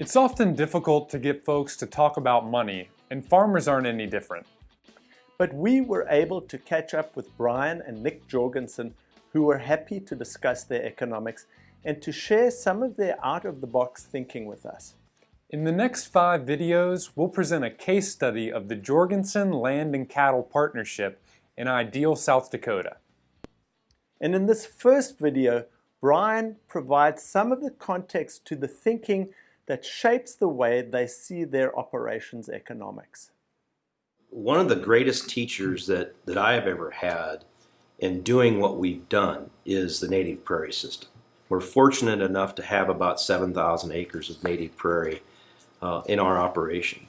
It's often difficult to get folks to talk about money, and farmers aren't any different. But we were able to catch up with Brian and Nick Jorgensen, who were happy to discuss their economics and to share some of their out-of-the-box thinking with us. In the next five videos, we'll present a case study of the Jorgensen Land and Cattle Partnership in Ideal, South Dakota. And in this first video, Brian provides some of the context to the thinking that shapes the way they see their operations economics. One of the greatest teachers that, that I have ever had in doing what we've done is the native prairie system. We're fortunate enough to have about 7,000 acres of native prairie uh, in our operation.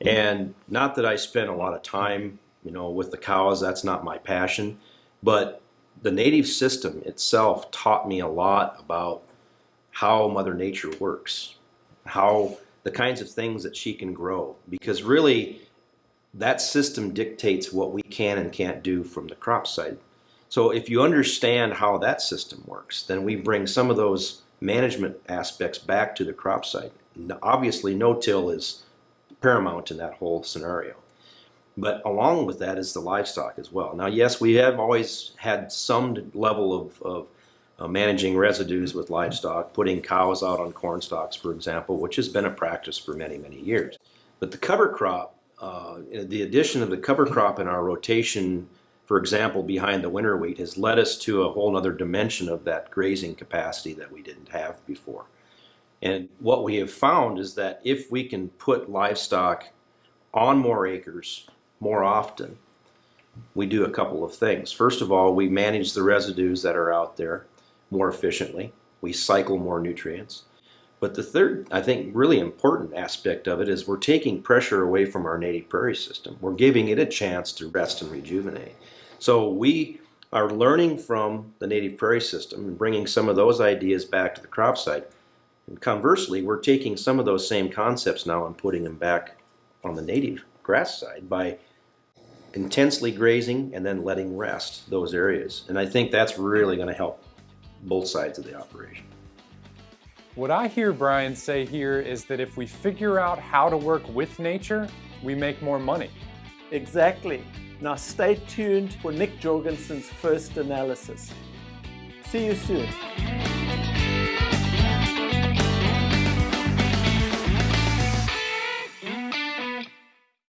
And not that I spend a lot of time, you know, with the cows, that's not my passion, but the native system itself taught me a lot about how Mother Nature works, how the kinds of things that she can grow, because really that system dictates what we can and can't do from the crop side. So if you understand how that system works, then we bring some of those management aspects back to the crop side. Obviously, no-till is paramount in that whole scenario. But along with that is the livestock as well. Now, yes, we have always had some level of, of uh, managing residues with livestock, putting cows out on corn stalks, for example, which has been a practice for many, many years. But the cover crop, uh, the addition of the cover crop in our rotation, for example, behind the winter wheat, has led us to a whole other dimension of that grazing capacity that we didn't have before. And what we have found is that if we can put livestock on more acres more often, we do a couple of things. First of all, we manage the residues that are out there more efficiently. We cycle more nutrients. But the third, I think, really important aspect of it is we're taking pressure away from our native prairie system. We're giving it a chance to rest and rejuvenate. So we are learning from the native prairie system and bringing some of those ideas back to the crop side. And conversely, we're taking some of those same concepts now and putting them back on the native grass side by intensely grazing and then letting rest those areas. And I think that's really going to help both sides of the operation. What I hear Brian say here is that if we figure out how to work with nature, we make more money. Exactly. Now stay tuned for Nick Jorgensen's first analysis. See you soon.